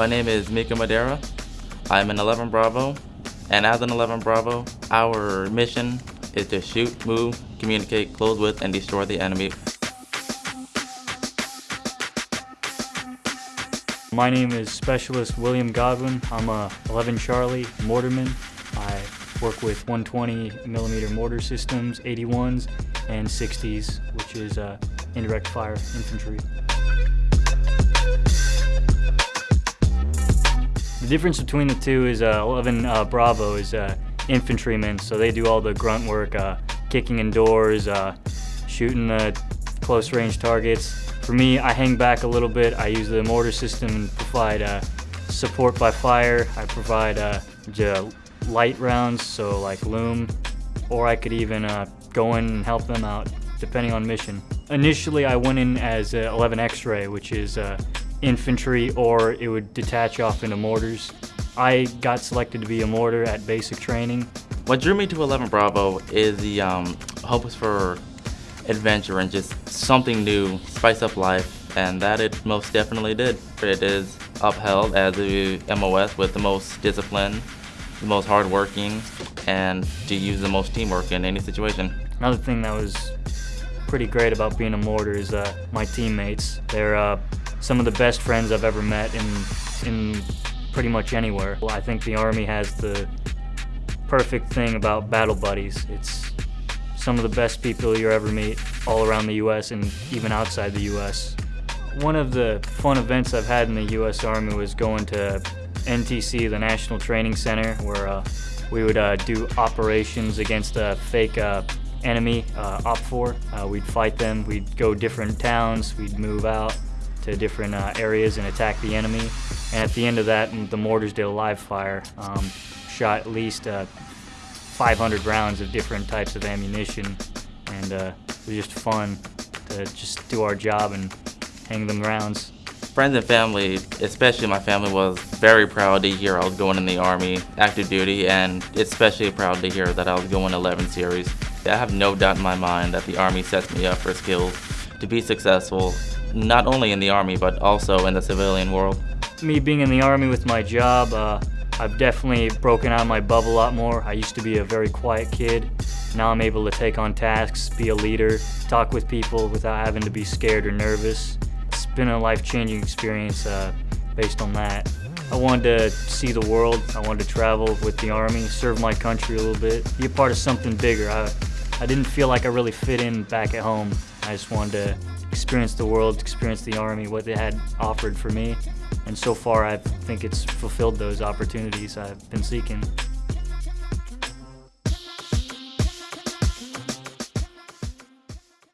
My name is Mika Madera. I'm an 11 Bravo, and as an 11 Bravo, our mission is to shoot, move, communicate, close with, and destroy the enemy. My name is Specialist William Godwin. I'm a 11 Charlie mortarman. I work with 120 millimeter mortar systems, 81s, and 60s, which is uh, indirect fire infantry. The difference between the two is uh, 11 uh, Bravo is uh, infantrymen, so they do all the grunt work, uh, kicking in doors, uh, shooting the close range targets. For me, I hang back a little bit. I use the mortar system and provide uh, support by fire. I provide light rounds, so like illum, or I could even go in and help them out, depending on mission. Initially, I went in as 11 X-ray, which is infantry or it would detach off into mortars. I got selected to be a mortar at basic training. What drew me to 11 Bravo is the um, hopes for adventure and just something new, spice up life, and that it most definitely did. It is upheld as the MOS with the most discipline, the most hardworking, and to use the most teamwork in any situation. Another thing that was pretty great about being a mortar is uh, my teammates. They're uh, some of the best friends I've ever met in, in pretty much anywhere. Well, I think the Army has the perfect thing about battle buddies. It's some of the best people you ever meet all around the U.S. and even outside the U.S. One of the fun events I've had in the U.S. Army was going to NTC, the National Training Center, where uh, we would uh, do operations against a fake uh, enemy, uh, OPFOR. Uh, we'd fight them, we'd go different towns, we'd move out to different uh, areas and attack the enemy. And at the end of that, the mortars did a live fire, um, shot at least uh, 500 rounds of different types of ammunition. And uh, it was just fun to just do our job and hang them rounds. Friends and family, especially my family, was very proud to hear I was going in the Army, active duty, and especially proud to hear that I was going 11 series. I have no doubt in my mind that the Army sets me up for skills to be successful not only in the Army, but also in the civilian world. Me being in the Army with my job, uh, I've definitely broken out of my bubble a lot more. I used to be a very quiet kid. Now I'm able to take on tasks, be a leader, talk with people without having to be scared or nervous. It's been a life-changing experience uh, based on that. I wanted to see the world. I wanted to travel with the Army, serve my country a little bit, be a part of something bigger. I, I didn't feel like I really fit in back at home. I just wanted to experience the world, experience the Army, what they had offered for me. And so far, I think it's fulfilled those opportunities I've been seeking.